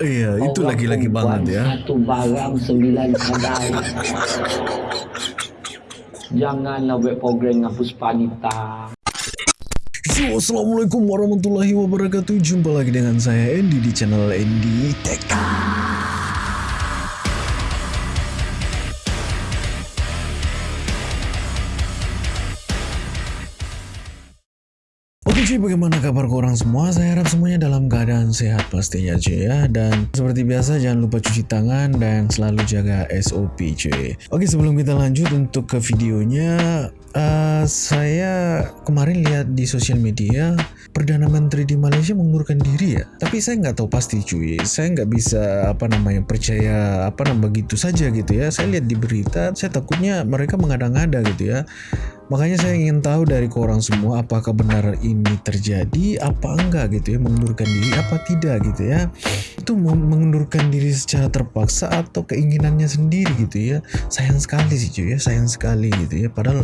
Iya, itu lagi-lagi banget ya. Satu barang sembilan kadang. Janganlah buat program dengan Puspanita. Yo, Assalamualaikum warahmatullahi wabarakatuh. Jumpa lagi dengan saya Andy di channel Andy Tech. Oke bagaimana kabar korang semua? Saya harap semuanya dalam keadaan sehat pastinya cuy ya. Dan seperti biasa jangan lupa cuci tangan dan selalu jaga SOP cuy. Oke sebelum kita lanjut untuk ke videonya, uh, saya kemarin lihat di sosial media Perdana Menteri di Malaysia mengundurkan diri ya. Tapi saya nggak tahu pasti cuy. Saya nggak bisa apa namanya percaya apa namanya begitu saja gitu ya. Saya lihat di berita, saya takutnya mereka mengada-ngada gitu ya. Makanya saya ingin tahu dari korang semua apakah benar ini terjadi apa enggak gitu ya mengundurkan diri apa tidak gitu ya itu mengundurkan diri secara terpaksa atau keinginannya sendiri gitu ya sayang sekali sih cuy ya sayang sekali gitu ya padahal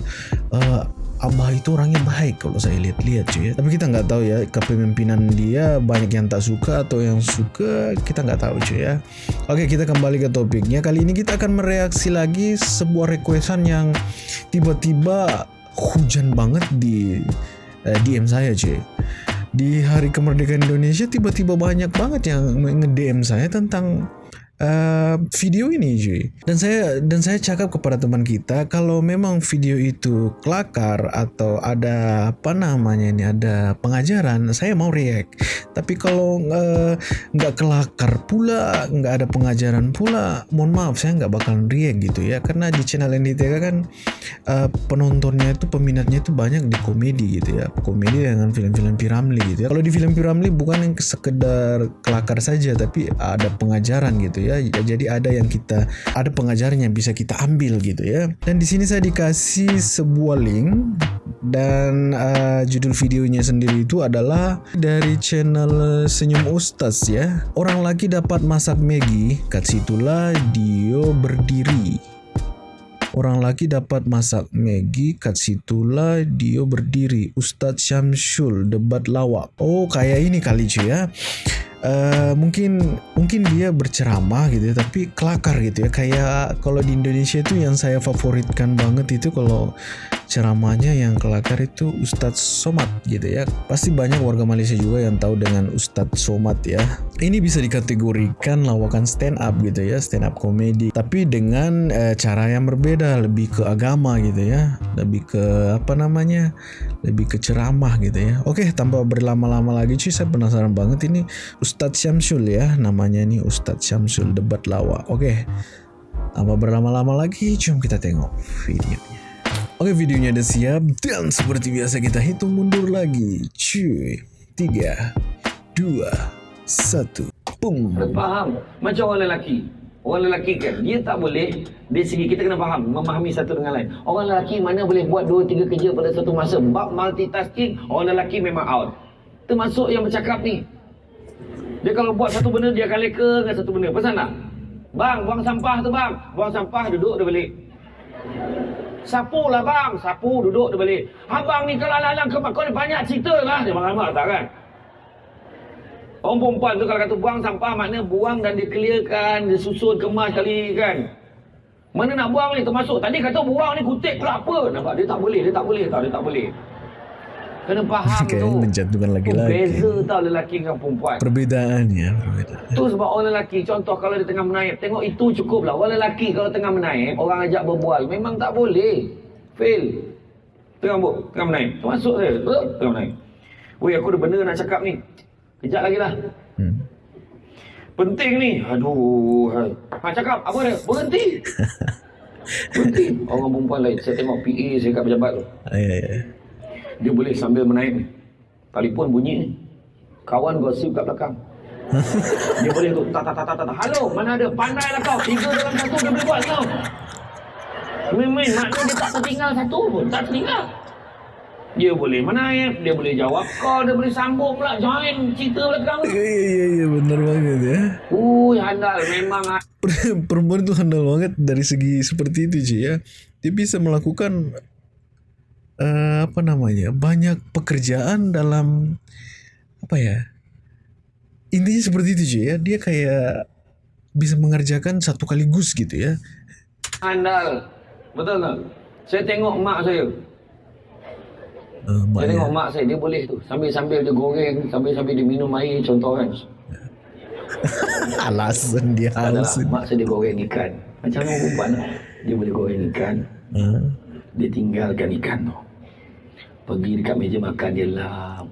uh, Abah itu orangnya baik kalau saya lihat-lihat cuy ya. Tapi kita nggak tahu ya kepemimpinan dia banyak yang tak suka atau yang suka kita nggak tahu cuy ya. Oke kita kembali ke topiknya. Kali ini kita akan mereaksi lagi sebuah requestan yang tiba-tiba hujan banget di eh, DM saya cuy. Di hari kemerdekaan Indonesia tiba-tiba banyak banget yang nge-DM saya tentang uh, video ini cuy dan saya dan saya cakap kepada teman kita kalau memang video itu kelakar atau ada apa namanya ini ada pengajaran saya mau react. Tapi kalau uh, nggak kelakar pula nggak ada pengajaran pula mohon maaf saya nggak bakal react gitu ya. Karena di channel NDTK kan uh, penontonnya itu peminatnya itu banyak di komedi gitu ya. Komedi dengan film-film Piramli gitu ya. Kalau di film Piramli bukan yang sekedar kelakar saja tapi ada pengajaran gitu ya ya. Jadi ada yang kita ada pengajaran yang bisa kita ambil gitu ya. Dan di sini saya dikasih sebuah link dan uh, judul videonya sendiri itu adalah dari channel Senyum Ustaz ya. Orang lagi dapat masak Maggi, kat situlah Dio berdiri. Orang lagi dapat masak Maggi, kat situlah Dio berdiri. Ustadz Syamsul debat lawak. Oh, kayak ini kali cuy ya. Uh, mungkin mungkin dia berceramah gitu ya tapi kelakar gitu ya. Kayak kalau di Indonesia itu yang saya favoritkan banget itu kalau ceramahnya yang kelakar itu Ustadz Somad gitu ya. Pasti banyak warga Malaysia juga yang tahu dengan Ustadz Somad ya. Ini bisa dikategorikan lawakan stand up gitu ya stand up komedi tapi dengan uh, cara yang berbeda lebih ke agama gitu ya lebih ke apa namanya lebih ke ceramah gitu ya. Oke tanpa berlama-lama lagi cuy saya penasaran banget ini Ustadz Syamsul ya namanya ini Ustadz Syamsul debat lawa. Oke tanpa berlama-lama lagi cuma kita tengok videonya Oke videonya udah siap dan seperti biasa kita hitung mundur lagi. Cuy 3 2 1 Pum. Faham. Macam orang lelaki. Orang lelaki kan Dia tak boleh Dari segi kita kena faham Memahami satu dengan lain. Orang lelaki mana boleh buat dua tiga kerja pada satu masa? Bab multitasking Orang lelaki memang out. Termasuk yang bercakap ni. Dia kalau buat satu benda Dia akan leka dengan satu benda. Pasal tak? Bang buang sampah tu bang. Buang sampah duduk dia balik Sapu lah bang, sapu duduk dia balik. Abang ni kalau alang-alang ke kau ni banyak cerita lah. Dia marah-marah tak kan? Orang perempuan tu kalau kata buang sampah makna buang dan dikeliarkan, disusun, kemas kali kan. Mana nak buang ni termasuk. Tadi kata buang ni kutip pula apa. Nampak dia tak boleh, dia tak boleh tau, dia tak boleh. Kena faham okay, tu. menjatuhkan lagi-lagi. Beza tau lelaki dengan perempuan. Perbedaannya. Perbedaan. Tu sebab orang lelaki. Contoh kalau dia tengah menaik. Tengok itu cukup lah. Orang lelaki kalau tengah menaik. Orang ajak berbual. Memang tak boleh. Fail. Tengah bu, tengah menaik. Termasuk saya. Tengah menaik. Weh aku ada benda nak cakap ni. Kejap lagi lah. Hmm. Penting ni. Aduh. Hai. Ha cakap. Apa dia? Berhenti. Berhenti. Orang perempuan lain. Saya tengok PA saya kat pejabat tu. Ya, ya, ya dia boleh sambil menaik ni. Telefon bunyi ni. Kawan gosip kat belakang. dia boleh tu. Tak, tak, tak, tak, tak. Halo, mana ada? Pandai lah kau. Tiga dalam satu dia boleh buat kau. Main-main. Maknanya dia tak tertinggal satu pun. Tak tertinggal. Dia boleh menaik. Dia boleh jawab kau. Dia boleh sambung pula. Join cerita belakang. Ya, ya, ya. ya benar banget ya. Ui, handal. Memang. Perempuan itu handal banget dari segi seperti itu, Cik ya. Dia bisa melakukan uh, apa namanya banyak pekerjaan dalam apa ya intinya seperti itu je ya dia kayak bisa mengerjakan satu kaligus gitu ya Andal. Betul tak? Saya tengok mak saya. uh, Saya tengok mak saya, dia boleh tu. Sambil-sambil dia goreng, sambil-sambil dia minum air, contoh kan. alasan dia haus mak saya dia goreng ikan. Macam orang perempuan lah. Dia boleh goreng ikan. uh, Dia tinggalkan ikan tu. Pergi dekat meja makan dia lap.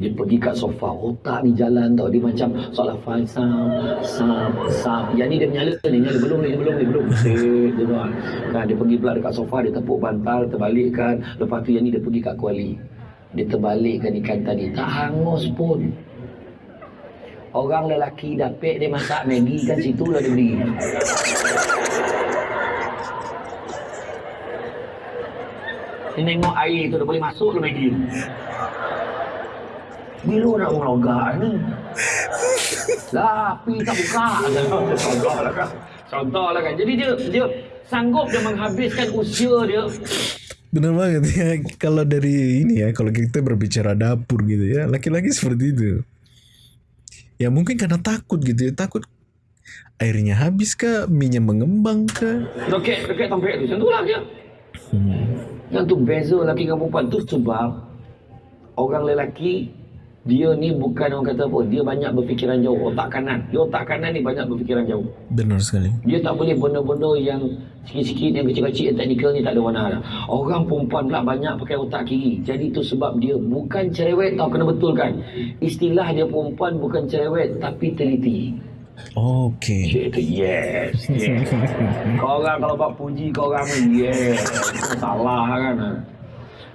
Dia pergi kat sofa, otak ni jalan tau. Dia macam solat fal, sam, sam, sam. Yang ni dia menyala ni, nyala belum ni, belum ni, belum. Dia doang. Kan, dia pergi pula dekat sofa, dia tepuk bantal, terbalikkan. Lepas tu yang ni dia pergi kat kuali. Dia terbalikkan ikan tadi. Tak hangus pun. Orang lelaki dapet dia masak Maggi kan situ lah dia berdiri. Dia tengok air tu dia boleh masuk ke tu. Bila nak melogak ni? Lah, api tak buka. Contoh lah kan. Contoh lah kan. Jadi dia dia sanggup dia menghabiskan usia dia. benar banget ya kalau dari ini ya kalau kita berbicara dapur gitu ya laki-laki seperti itu ya mungkin karena takut gitu ya takut airnya habis kah minyak mengembang kah Dekat, dekat tempat tu. Macam tu lah dia. hmm. Yang tu beza lelaki dengan perempuan tu sebab orang lelaki dia ni bukan orang kata apa dia banyak berfikiran jauh otak kanan dia otak kanan ni banyak berfikiran jauh benar sekali dia tak boleh benda-benda yang sikit-sikit yang kecil-kecil yang teknikal ni tak ada warna dah. Orang perempuan pula banyak pakai otak kiri. Jadi itu sebab dia bukan cerewet tau kena betulkan. Istilah dia perempuan bukan cerewet tapi teliti. Tu yes. yes. kau orang kalau buat puji kau orang ni yes. Itu salah kan.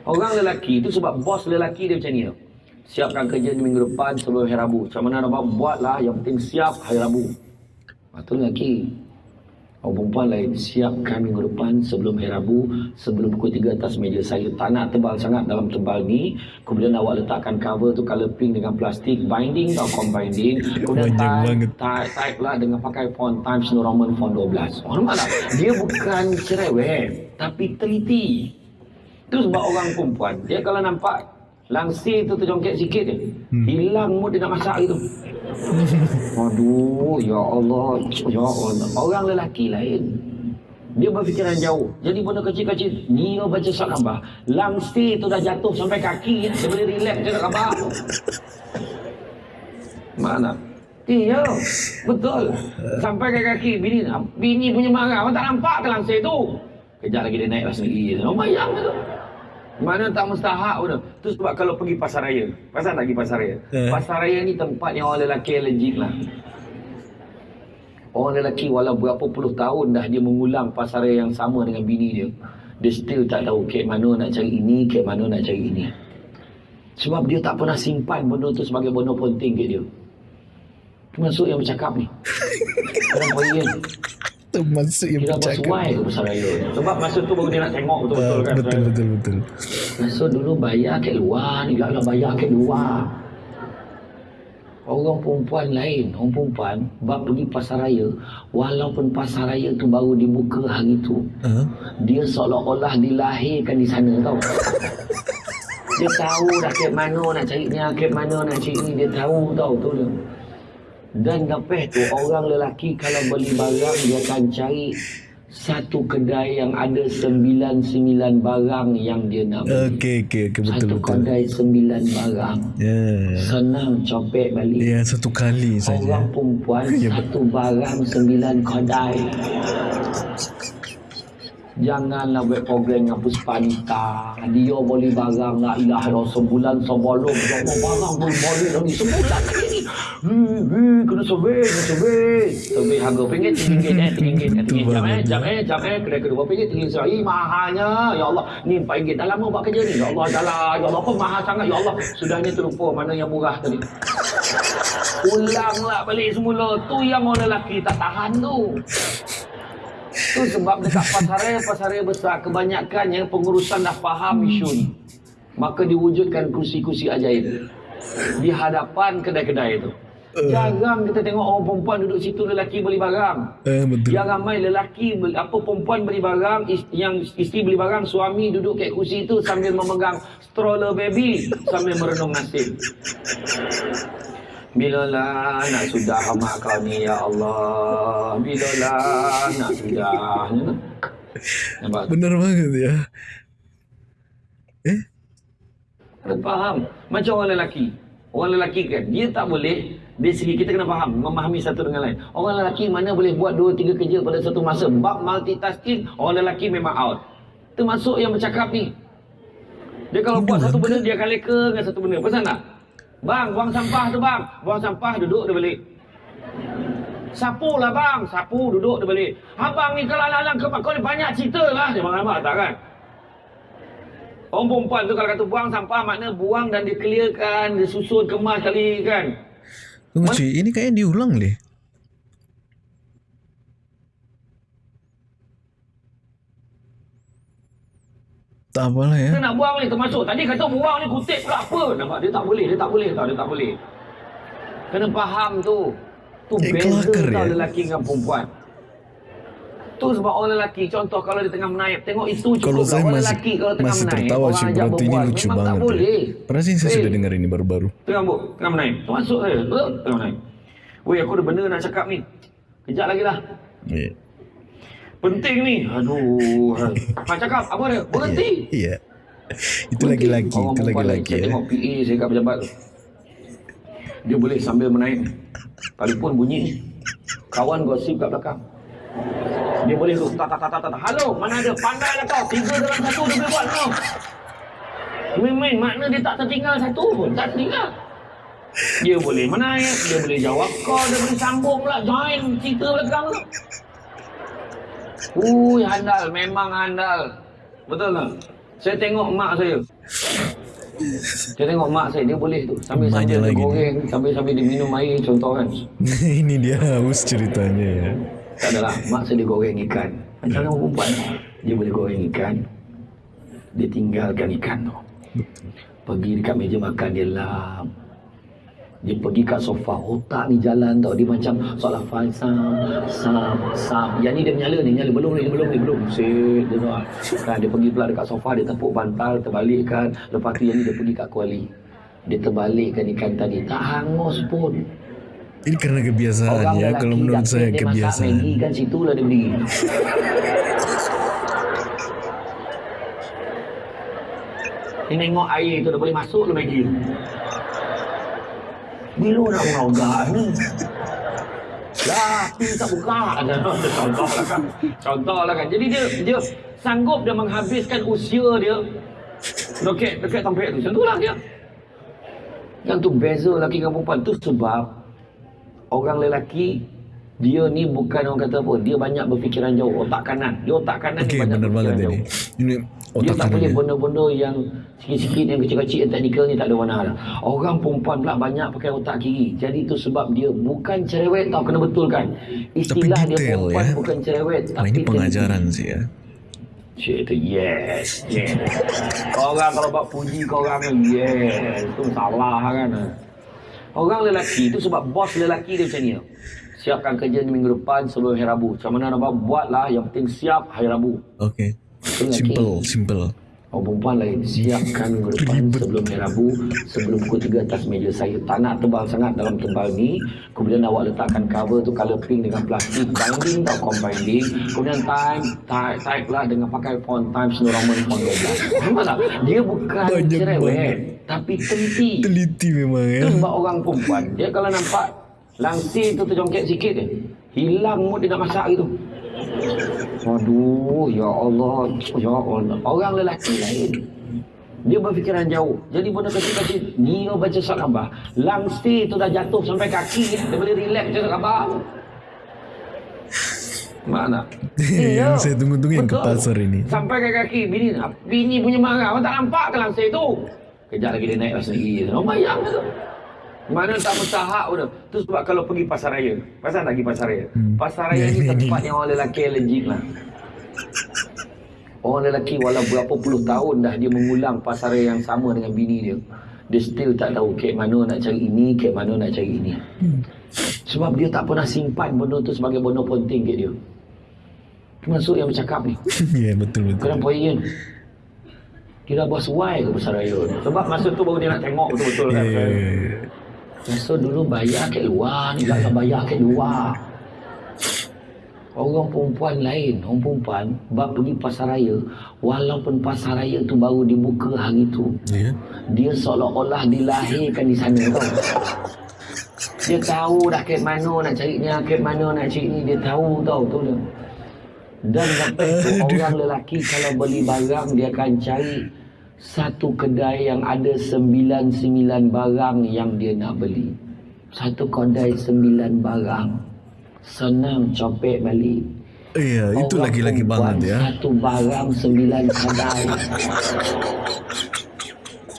Orang lelaki tu sebab bos lelaki dia macam ni tau. Siapkan kerja di minggu depan sebelum hari Rabu. Macam mana nak buat, buatlah. Yang penting siap hari Rabu. Lepas tu lelaki. Orang perempuan lain. Siapkan minggu depan sebelum hari Rabu. Sebelum pukul 3 atas meja saya. Tak nak tebal sangat dalam tebal ni. Kemudian awak letakkan cover tu color pink dengan plastik. Binding tau binding. Kemudian type, type, type lah dengan pakai font Times New Roman font 12. Orang mana? Dia bukan cerewet. Tapi teliti. Itu sebab orang perempuan. Dia kalau nampak langsir tu terjongkit sikit je. Hilang mood dia nak masak gitu. Aduh, ya Allah, ya Allah. Orang lelaki lain. Dia berfikiran jauh. Jadi benda kecil-kecil, dia baca surat khabar. Langsir tu dah jatuh sampai kaki. Dia boleh relax je nak khabar. Mana? Iya, betul. Sampai ke kaki. Bini, bini punya marah. Abang tak nampak ke langsir tu? Kejap lagi dia naik lah sendiri. Oh, bayang tu. Mana tak mustahak pun. Tu sebab kalau pergi pasar raya. Pasal tak pergi pasar raya? Eh. Pasar raya ni tempat yang orang lelaki allergic lah. Orang lelaki walau berapa puluh tahun dah dia mengulang pasar raya yang sama dengan bini dia. Dia still tak tahu kek mana nak cari ini, kek mana nak cari ini. Sebab dia tak pernah simpan benda tu sebagai benda penting kat dia. Termasuk yang bercakap ni. Kenapa Ian? Termasuk yang Dia dah bercakap. bersuai ke pasar raya ni. Sebab masa tu baru dia nak tengok betul-betul Ah, kan. betul betul betul. Masa dulu bayar kat luar ni lah bayar kat luar. Orang perempuan lain, orang perempuan bab pergi pasar raya, walaupun pasar raya tu baru dibuka hari tu, Ah, dia seolah-olah dilahirkan di sana tau. Dia tahu dah ke mana nak cari ni, ke mana nak cari ni, dia tahu tau tu dia. Dan lepas tu orang lelaki kalau beli barang dia akan cari satu kedai yang ada sembilan sembilan barang yang dia nak beli. Okey okey okey betul Satu betul. kedai sembilan barang. Ya. Senang copet balik. Ya satu kali saja. Orang perempuan satu barang sembilan kedai. Janganlah buat program dengan Puspanita. Dia boleh barang la ilaha illallah sebulan sebelum. Semua barang boleh balik lagi. Sebulan Hmm, hmm, kena survey, kena survey. Survey harga pinggit, tinggi eh, tinggi eh, tinggi. Jam eh, jam eh, jam eh. Kedai kedua pinggit, tinggi seratus. Ih, mahalnya. Ya Allah, ni empat ringgit. Dah lama buat kerja ni. Ya Allah, dah lah. Ya Allah, apa mahal sangat. Ya Allah, sudah ni terlupa mana yang murah tadi. Ulanglah balik semula. Tu yang orang lelaki tak tahan tu. Tu sebab dekat pasaraya, pasaraya besar, kebanyakan yang pengurusan dah faham isu ni. Maka diwujudkan kursi-kursi ajaib. Di hadapan kedai-kedai itu. Jarang kita tengok orang perempuan duduk situ lelaki beli barang. Eh betul. Yang ramai lelaki beli, apa perempuan beli barang, is- yang isteri beli barang, suami duduk kat kursi itu sambil memegang stroller baby sambil merenung nasib. Bilalah nak sudah mak kau ni ya Allah. Bilalah nak sudah. Nampak? Bener banget ya. Eh? Kena faham. Macam orang lelaki. Orang lelaki kan, dia tak boleh, dari segi kita kena faham, memahami satu dengan lain. Orang lelaki mana boleh buat dua, tiga kerja pada satu masa. Bab multitasking, orang lelaki memang out. Termasuk yang bercakap ni. Dia kalau buat satu benda, dia akan leka dengan satu benda. Pasal tak? Bang, buang sampah tu bang. Buang sampah, duduk dia balik. Sapu lah bang. Sapu, duduk dia balik. Abang ni kalau alang-alang ke kau ni banyak cerita lah. Dia marah tak kan? Orang perempuan tu kalau kata buang sampah makna buang dan dikeliarkan, disusun, kemas kali kan. Tunggu cuy, ini kayaknya diulang deh. Tak apalah ya. Kita nak buang ni termasuk. Tadi kata buang ni kutip pula apa. Nampak dia tak boleh, dia tak boleh tau, dia tak boleh. Kena faham tu. Tu Eh, beza tau ya. lelaki dengan perempuan. Tu sebab orang lelaki, contoh kalau dia tengah menaip, tengok itu cukup Kalau lah. saya Orang masih, lelaki kalau tengah masih menaip, tertawa ajak berarti ini lucu memang banget. tak boleh. Perasaan saya Eh, sudah dengar ini baru-baru. Tengah buk, tengah menaip. Termasuk saya, betul? Tengah menaip. Weh, aku ada benda nak cakap ni. Kejap lagi lah. Iya. Penting ni. Aduh. Nak cakap, apa dia? Berhenti. Iya. Itu Berhenti. lagi-lagi, Orang itu perempuan lagi-lagi Saya ya. tengok PA saya kat pejabat. Dia boleh sambil menaik. Telefon bunyi. Kawan gosip kat belakang. Dia boleh tu. Tak, tak, tak, tak, tak. Halo, mana ada? Pandai lah kau. Tiga dalam satu dia boleh buat kau. Main-main. Makna dia tak tertinggal satu pun. Tak tertinggal. Dia boleh menaik. Dia boleh jawab call. Dia boleh sambung pula. Join cerita belakang tu. Ui, handal. Memang handal. Betul tak? Saya tengok mak saya. Saya tengok mak saya, dia boleh tu. Sambil-sambil Banyak dia goreng, sambil-sambil dia minum air, contoh kan. ini dia haus ceritanya ya. Tak adalah, mak dia goreng ikan. Macam orang perempuan, dia boleh goreng ikan. Dia tinggalkan ikan tu. Pergi dekat meja makan, dia lap. Dia pergi kat sofa, otak ni jalan tau. Dia macam soalan falsam, sam, sam. Yang ni dia menyala ni, nyala. Belum ni, belum ni, belum. Set, dia doa. Kan, dia pergi pula dekat sofa, dia tepuk bantal, terbalikkan. Lepas tu yang ni dia pergi kat kuali. Dia terbalikkan ikan tadi. Tak hangus pun. Ini karena kebiasaan ya. Kalau menurut saya dia masak kebiasaan. Maggi kan situ lah dia. Dia tengok air tu dah boleh masuk lah Maggi. Bila nak mengaugak ni? Lah, pin tak buka. Contoh lah kan. Contoh lah kan. Jadi dia dia sanggup dia menghabiskan usia dia dekat dekat tempat tu. Macam tu lah dia. Yang tu beza lelaki dengan perempuan tu sebab orang lelaki dia ni bukan orang kata apa dia banyak berfikiran jauh otak kanan dia otak kanan Okey, ni banyak benar berfikiran ini. jauh Ini dia otak tak boleh kanan. benda-benda yang sikit-sikit yang kecil-kecil yang teknikal ni tak ada warna dah. Orang perempuan pula banyak pakai otak kiri. Jadi itu sebab dia bukan cerewet tau kena betulkan. Istilah dia detail, perempuan ya. bukan cerewet tapi ini pengajaran sih ya. Cik itu yes, yes. Orang kalau buat puji kau orang ni yes, itu salah kan. Orang lelaki itu sebab bos lelaki dia macam ni. Siapkan kerja ni minggu depan sebelum hari Rabu. Macam mana nak buat, buatlah. Yang penting siap hari Rabu. Itu lelaki. Simple, simple. Orang perempuan lain siapkan minggu depan sebelum hari Rabu sebelum pukul 3 atas meja saya. Tak nak tebal sangat dalam tebal ni. Kemudian awak letakkan cover tu colour pink dengan plastik. Binding tak combining kemudian time type, type lah dengan pakai font Times New Roman font 12 nampak tak? Dia bukan Banyak cerewet tapi teliti. Teliti memang ya. sebab orang perempuan. Dia kalau nampak langsir tu terjongkit sikit je. Hilang mood dia nak masak gitu Aduh, ya Allah, ya Allah. Orang lelaki lain. Dia berfikiran jauh. Jadi benda kecil-kecil, dia baca surat khabar. Langsir tu dah jatuh sampai kaki, dia boleh relax baca surat khabar. Mana? Yang saya tunggu-tunggu yang ke Betul. pasar ini. Sampai ke kaki, bini, bini punya marah. Awak tak nampak ke langsir tu? Kejap lagi dia naiklah sendiri. Oh, bayang tu. Mana tak mustahak pun. Tu sebab kalau pergi pasar raya. Pasal tak pergi pasar raya? Hmm. Pasar raya Ya, ni tempat yang orang lelaki allergic lah. Orang lelaki walau berapa puluh tahun dah dia mengulang pasar raya yang sama dengan bini dia. Dia still tak tahu kek mana nak cari ini, kek mana nak cari ini. Sebab dia tak pernah simpan benda tu sebagai benda penting kat dia. Termasuk yang bercakap ni. ya betul betul. Kadang poin Dia dah buat sesuai ke pasar raya ni. Sebab masa tu baru dia nak tengok betul-betul Ya, kan. ya, ya. Masa dulu bayar ke luar ni tak bayar ke luar. Orang perempuan lain, orang perempuan bab pergi pasar raya, walaupun pasar raya tu baru dibuka hari tu. Ya. Dia seolah-olah dilahirkan di sana tau. Dia tahu dah ke mana nak cari ni, ke mana nak cari ni, dia tahu tau tu dia. Dan lepas tu orang lelaki kalau beli barang dia akan cari satu kedai yang ada sembilan-sembilan barang yang dia nak beli. Satu kedai sembilan barang. Senang copet balik. Iya, itu Orang lagi-lagi banget ya. Satu barang sembilan kedai.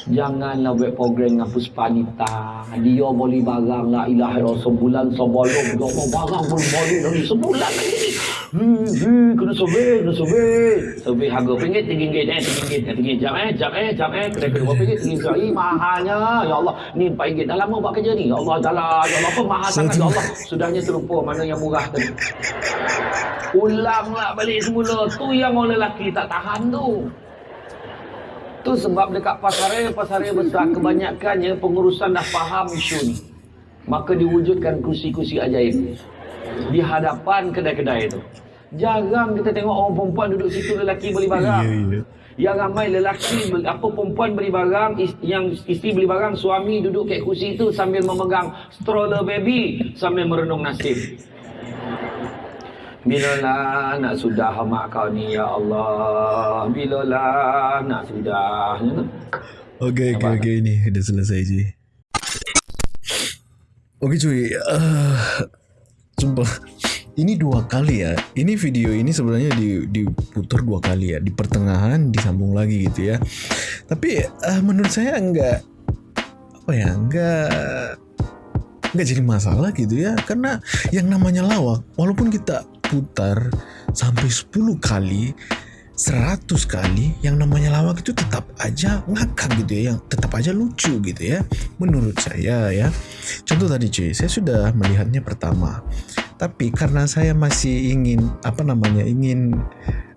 Janganlah buat program dengan Puspanita. Dia beli barang la ilaha illallah sebulan sebelum dia mau barang pun beli lagi sebulan lagi. Hmm, kena survey, kena survey. Survey harga ringgit, tiga ringgit, eh, tiga ringgit, tiga jam, eh, jam, eh, jam, eh, kedai kedua ringgit, tiga ringgit. Mahalnya. Ya Allah, ni empat ringgit. Dah lama buat kerja ni. Ya Allah, dah lah. Ya Allah, apa mahal sangat. Ya Allah, sudahnya terlupa mana yang murah tadi. Ulanglah balik semula. Tu yang orang lelaki tak tahan tu. Tu sebab dekat pasaraya, pasaraya besar kebanyakannya pengurusan dah faham isu ni. Maka diwujudkan kursi-kursi ajaib di hadapan kedai-kedai itu. Jarang kita tengok orang perempuan duduk situ lelaki beli barang. Iya, iya. Yang ramai lelaki apa perempuan beli barang, is- yang isteri beli barang, suami duduk kat kursi itu sambil memegang stroller baby sambil merenung nasib. Bilalah nak sudah mak kau ni ya Allah. Bilalah nak sudah. Ya kan? Okey, okey, okey. Ini dah selesai je. Okey cuy. Uh, sumpah. Ini dua kali ya. Ini video ini sebenarnya di, diputar dua kali ya. Di pertengahan disambung lagi gitu ya. Tapi uh, menurut saya enggak apa ya enggak nggak jadi masalah gitu ya karena yang namanya lawak walaupun kita putar sampai 10 kali 100 kali yang namanya lawak itu tetap aja ngakak gitu ya yang tetap aja lucu gitu ya menurut saya ya contoh tadi cuy saya sudah melihatnya pertama tapi karena saya masih ingin apa namanya ingin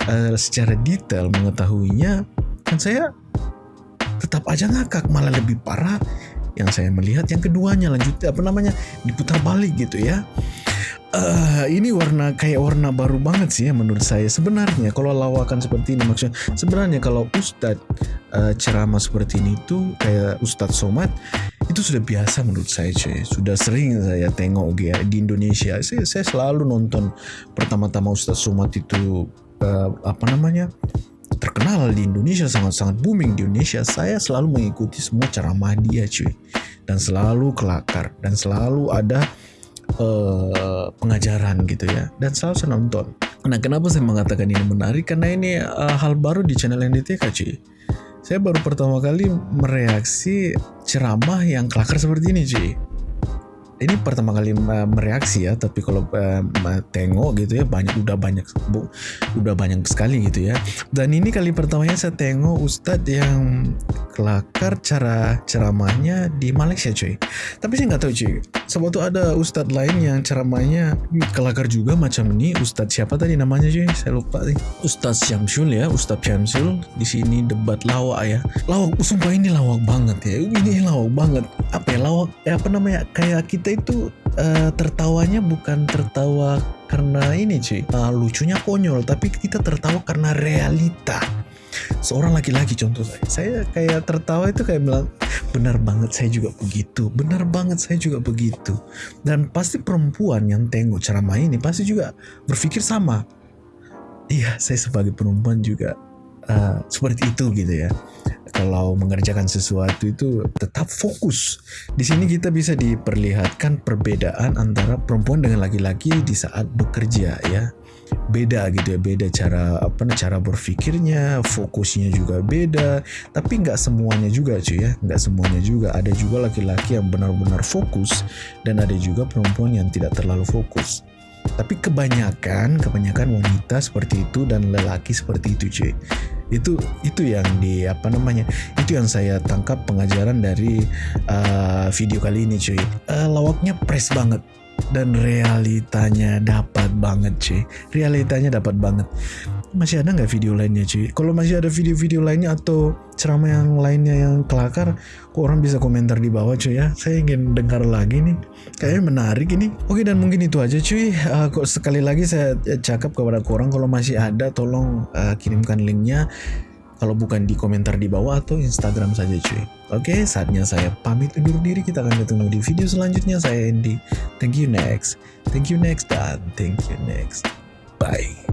eh, secara detail mengetahuinya kan saya tetap aja ngakak malah lebih parah yang saya melihat. Yang keduanya lanjut apa namanya diputar balik gitu ya. Eh, ini warna kayak warna baru banget sih ya menurut saya sebenarnya. Kalau lawakan seperti ini maksudnya sebenarnya kalau Ustadz eh, ceramah seperti ini tuh kayak Ustadz Somad itu sudah biasa menurut saya cuy. Sudah sering saya tengok ya di Indonesia. Saya, saya selalu nonton pertama-tama Ustadz Somad itu eh, apa namanya terkenal di Indonesia sangat-sangat booming di Indonesia saya selalu mengikuti semua ceramah dia cuy. Dan selalu kelakar dan selalu ada eh, pengajaran gitu ya. Dan selalu saya nonton. Nah kenapa saya mengatakan ini menarik? Karena ini eh, hal baru di channel NDTK cuy. Saya baru pertama kali mereaksi ceramah yang kelakar seperti ini cuy ini pertama kali uh, mereaksi ya tapi kalau uh, tengok gitu ya banyak udah banyak bu, udah banyak sekali gitu ya. Dan ini kali pertamanya saya tengok Ustadz yang kelakar cara ceramahnya di Malaysia cuy. Tapi saya nggak tahu cuy. Sebab tuh ada Ustadz lain yang ceramahnya kelakar juga macam ini. Ustadz siapa tadi namanya cuy? Saya lupa sih. Ustadz Syamsul ya Ustadz Syamsul. Di sini debat lawak ya. Lawak sumpah ini lawak banget ya. Ini lawak banget. Apa ya lawak ya apa namanya kayak kita itu eh, tertawanya bukan tertawa karena ini cuy. Eh, lucunya konyol tapi kita tertawa karena realita. Seorang laki-laki contoh saya saya kayak tertawa itu kayak bilang benar banget saya juga begitu. Benar banget saya juga begitu. Dan pasti perempuan yang tengok ceramah ini pasti juga berpikir sama. Iya saya sebagai perempuan juga uh, seperti itu gitu ya kalau mengerjakan sesuatu itu tetap fokus. Di sini kita bisa diperlihatkan perbedaan antara perempuan dengan laki-laki di saat bekerja ya. Beda gitu ya, beda cara apa cara berpikirnya, fokusnya juga beda. Tapi nggak semuanya juga cuy ya, nggak semuanya juga. Ada juga laki-laki yang benar-benar fokus dan ada juga perempuan yang tidak terlalu fokus. Tapi kebanyakan, kebanyakan wanita seperti itu dan lelaki seperti itu cuy itu itu yang di apa namanya itu yang saya tangkap pengajaran dari uh, video kali ini cuy. Uh, lawaknya press banget dan realitanya dapat banget cuy realitanya dapat banget. Masih ada nggak video lainnya cuy kalau masih ada video-video lainnya atau ceramah yang lainnya yang kelakar kok orang bisa komentar di bawah cuy ya? Saya ingin dengar lagi nih. Kayaknya menarik ini. Oke dan mungkin itu aja cuy uh, kok sekali lagi saya cakap kepada korang kalau masih ada tolong uh, kirimkan linknya kalau bukan di komentar di bawah atau Instagram saja cuy. Oke, saatnya saya pamit undur diri. Kita akan ketemu di video selanjutnya. Saya Andy. Thank you next. Thank you next dan thank you next. Bye.